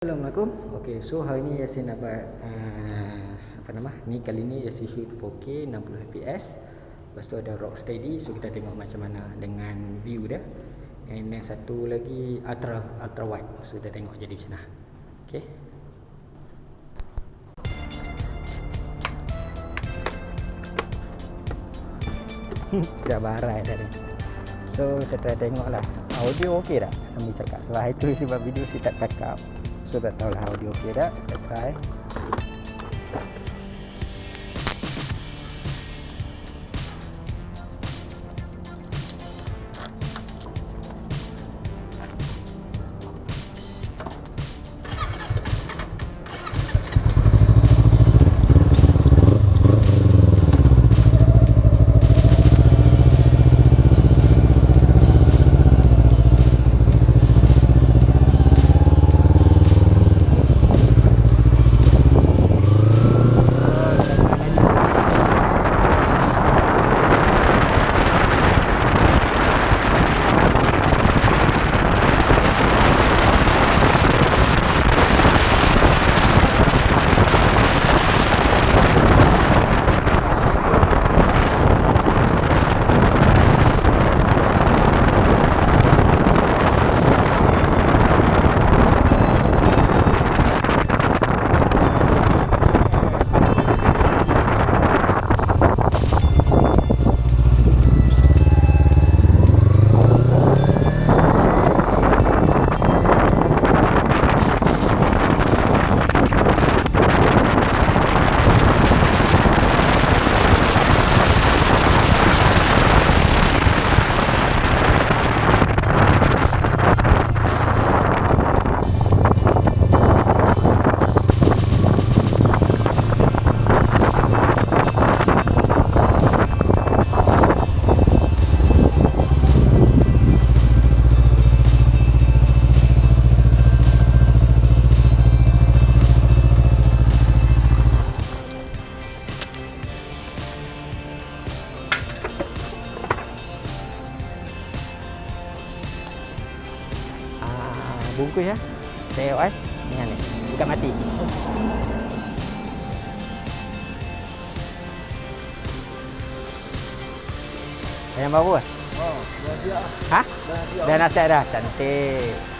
Assalamualaikum. Okey, so hari ni Yasin buat uh, apa nama? Ni kali ni Yasin shoot 4K 60 fps. Lepas tu ada rock steady so kita tengok macam mana dengan view dia. And yang satu lagi ultra ultra wide. So kita tengok jadi macam mana. Dah barai dah ni. So kita try tengok Audio okey tak sambil cakap Sebab itu sebab video saya tak cakap So tak tahulah audio okey tak Kita try bungkus ya. Tengok eh. Dengan ni. Bukan mati. Ayam baru ah? Oh, dah siap. Ha? Dah siap. Dah nasihat dah. Cantik.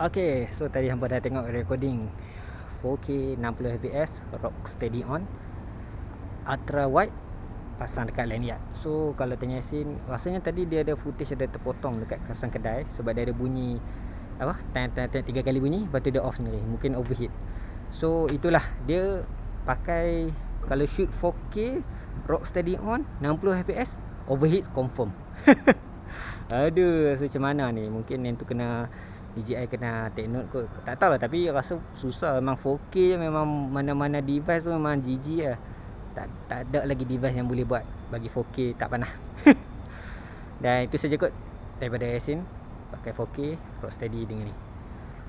Okay, so tadi hampa dah tengok recording 4K 60 fps rock steady on ultra wide pasang dekat lanyard. So kalau tanya Yasin, rasanya tadi dia ada footage ada terpotong dekat kawasan kedai sebab dia ada bunyi apa? Tang tang tiga kali bunyi, lepas tu dia off sendiri. Mungkin overheat. So itulah dia pakai kalau shoot 4K rock steady on 60 fps overheat confirm. Aduh, rasa macam mana ni? Mungkin yang tu kena DJI kena take note kot Tak tahu lah tapi rasa susah Memang 4K memang mana-mana device tu memang GG lah tak, tak ada lagi device yang boleh buat Bagi 4K tak panah Dan itu saja kot Daripada Yasin Pakai 4K Rocksteady dengan ni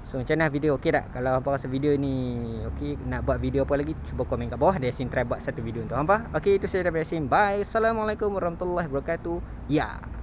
So macam mana video okey tak? Kalau hampa rasa video ni okey nak buat video apa lagi cuba komen kat bawah Yasin try buat satu video untuk hampa. Okey itu saja daripada Yasin. Bye. Assalamualaikum warahmatullahi wabarakatuh. Ya. Yeah.